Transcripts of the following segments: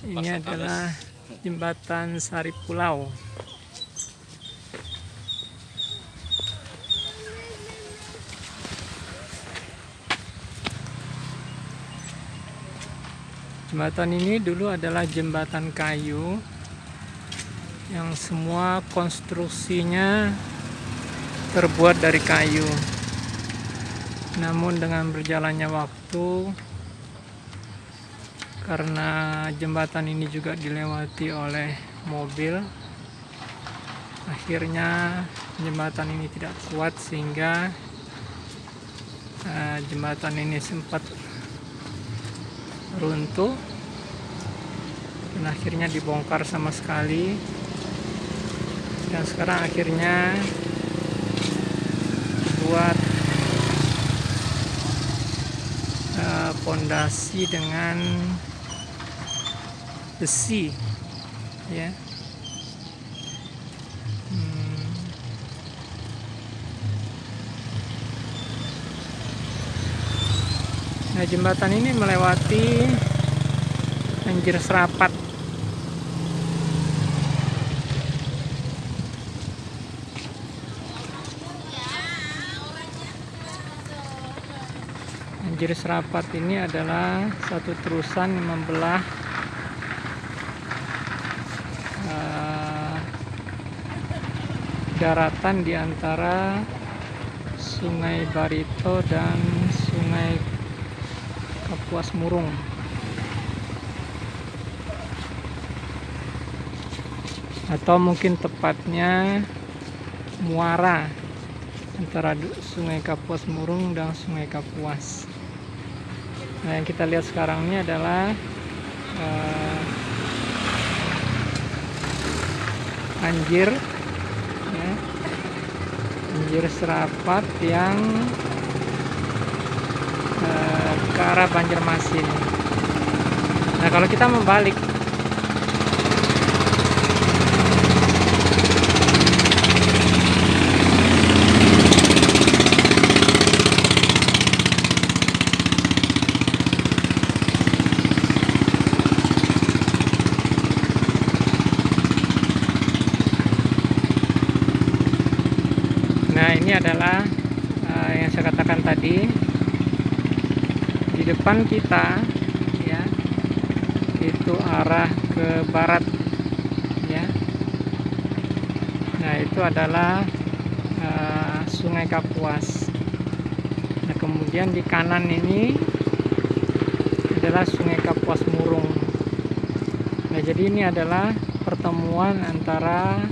Ini adalah jembatan Sari Pulau. Jembatan ini dulu adalah jembatan kayu yang semua konstruksinya terbuat dari kayu. Namun dengan berjalannya waktu karena jembatan ini juga dilewati oleh mobil. Akhirnya jembatan ini tidak kuat sehingga uh, jembatan ini sempat runtuh dan akhirnya dibongkar sama sekali. Dan sekarang akhirnya buat pondasi uh, dengan besi ya. Hmm. Nah jembatan ini melewati Anjir Serapat. Anjir Serapat ini adalah satu terusan yang membelah daratan di antara Sungai Barito dan Sungai Kapuas Murung. Atau mungkin tepatnya muara antara Sungai Kapuas Murung dan Sungai Kapuas. Nah yang kita lihat sekarang ini adalah uh, anjir anjir serapat yang ke arah Banjarmasin. Nah kalau kita membalik Nah ini adalah uh, yang saya katakan tadi. Di depan kita ya itu arah ke barat ya. Nah itu adalah uh, sungai Kapuas. Nah kemudian di kanan ini adalah sungai Kapuas Murung. Nah jadi ini adalah pertemuan antara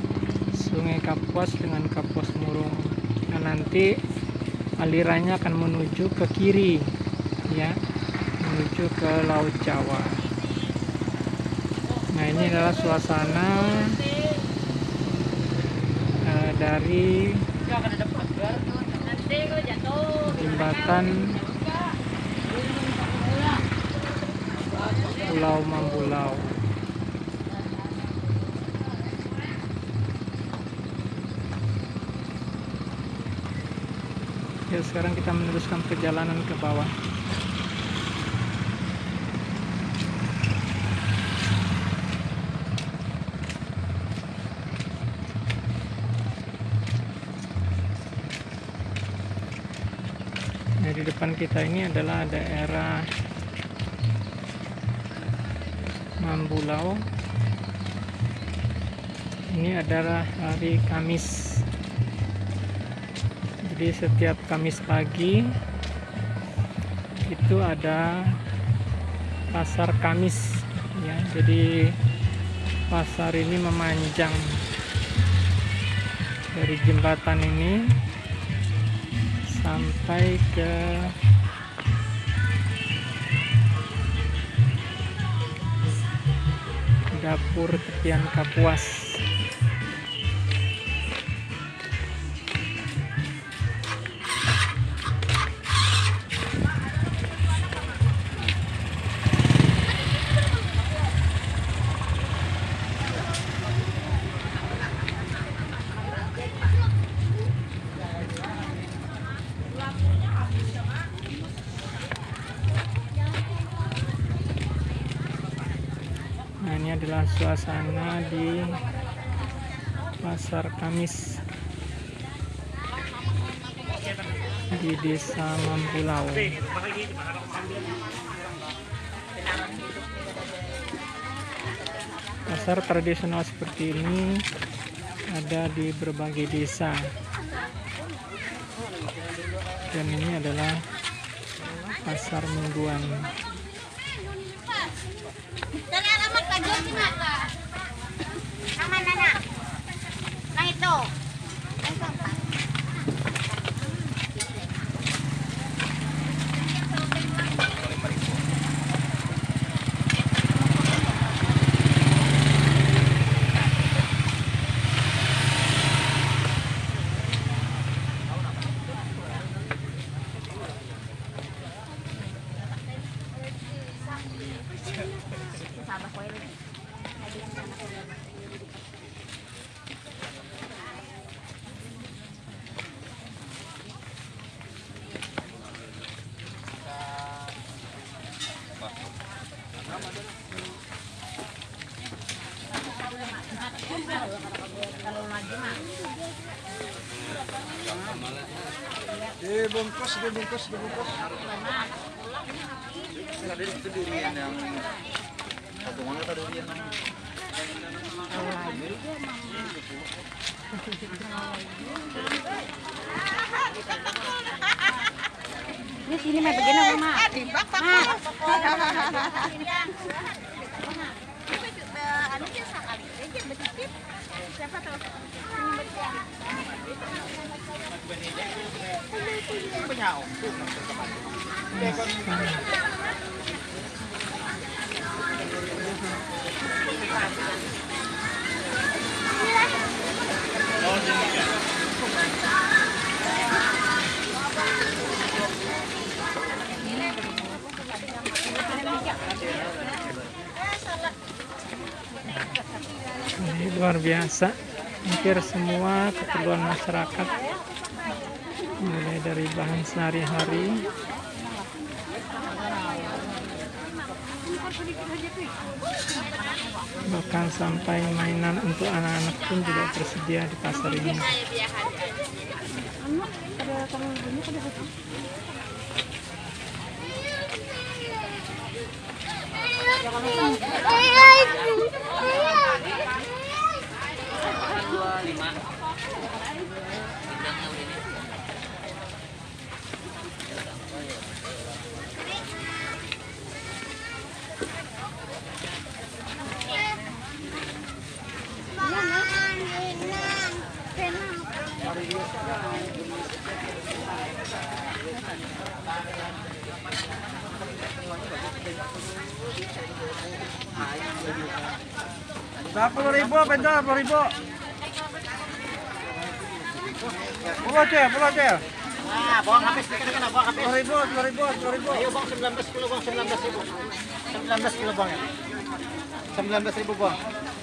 sungai Kapuas dengan Kapuas Murung nanti alirannya akan menuju ke kiri ya menuju ke Laut Jawa. Nah ini adalah suasana uh, dari jembatan Pulau Mambulau ya sekarang kita meneruskan perjalanan ke bawah Nah, di depan kita ini adalah daerah Mambulau. Ini adalah hari Kamis. Jadi setiap Kamis pagi itu ada pasar Kamis ya. Jadi pasar ini memanjang dari jembatan ini sampai ke dapur tepian Kapuas suasana di pasar Kamis di desa Mampulau. Pasar tradisional seperti ini ada di berbagai desa. Dan ini adalah pasar mingguan nước chứ mặt là dibungkus dibungkus dibungkus ada itu durian yang Ini sini mah begini. Siapa tahu? ini luar biasa. Hampir semua keperluan masyarakat mulai dari bahan sehari-hari bahkan sampai mainan untuk anak-anak pun juga tersedia di pasar ini puluh ribu penjual puluh ribu Puluh cel, puluh cel. Ah, bawang habis dikit kan bawang habis. Sepuluh ribu, sepuluh ribu, sepuluh ribu. Ayo bang 19 kilo bang 19 ribu. 19 kilo bang ya. 19 ribu bang.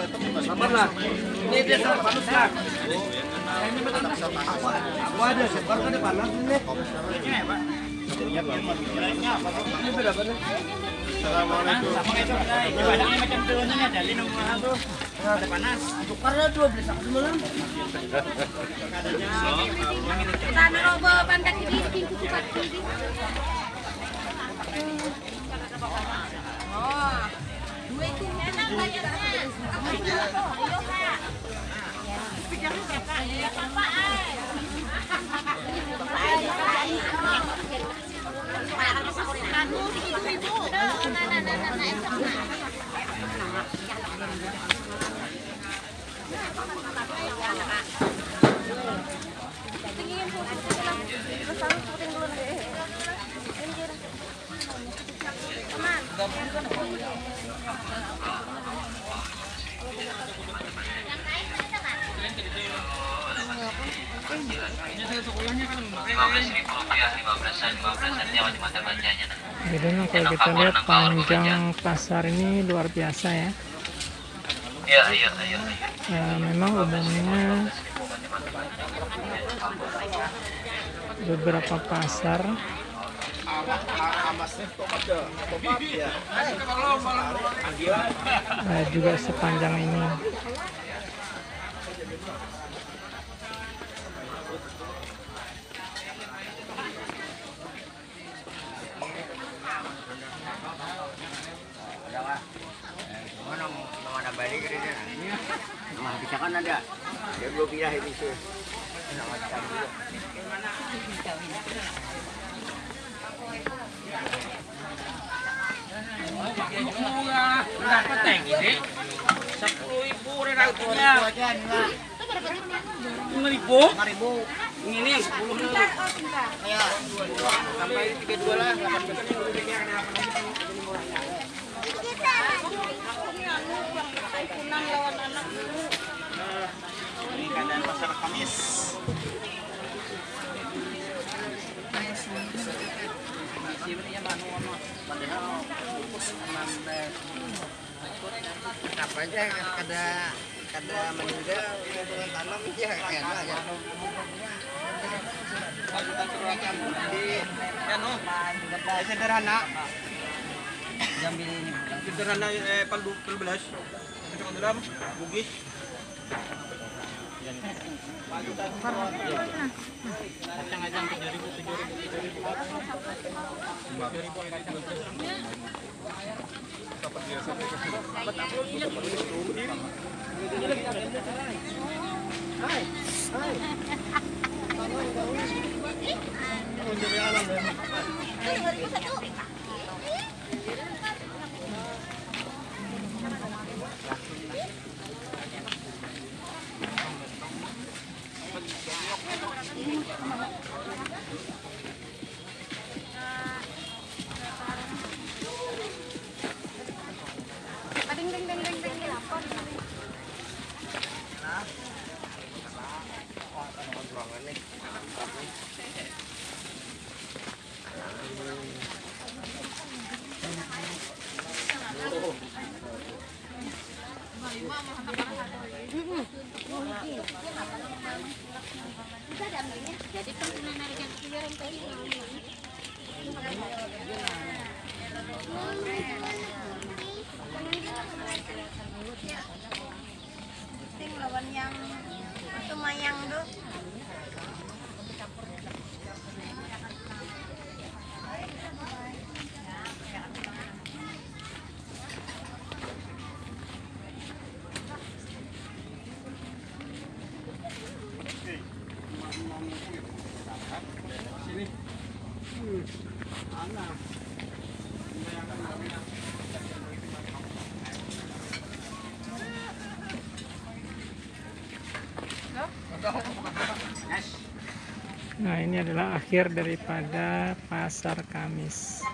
Ini dia panas lah. Aku ada sebar kan di panas ini. Ini berapa nih? Assalamualaikum. macam tu ni ada mahal. Ada panas. Karena dua belas robo sini kutukat ini. Oh, dua itu enak. Anu ibu-ibu. Nah, nah, nah, nah, nah, Jadi memang kalau kita lihat panjang pasar ini luar biasa ya. Iya, iya, iya. Ya, memang umumnya beberapa pasar eh, juga sepanjang ini. Nah, bisa kan ada. Ya belum pindah itu sih. Teng ini? Sepuluh ribu relatifnya. Lima ribu? Lima ribu. Ini yang sepuluh nih. Ayo. Sampai tiga dua lah. Delapan belas ini udah bikin apa Ini keadaan pasar Kamis. Apa aja kada kada meninggal dengan tanam ya enak ano? Sederhana. Jambil ini. Sederhana eh paldu 12. Kita dalam bugis. Kacang-kacang 7.000 7.000 Ting lawan yang itu mayang tuh. Nah, ini Tinggal banyak, itu mayang dok. Adalah akhir daripada pasar Kamis.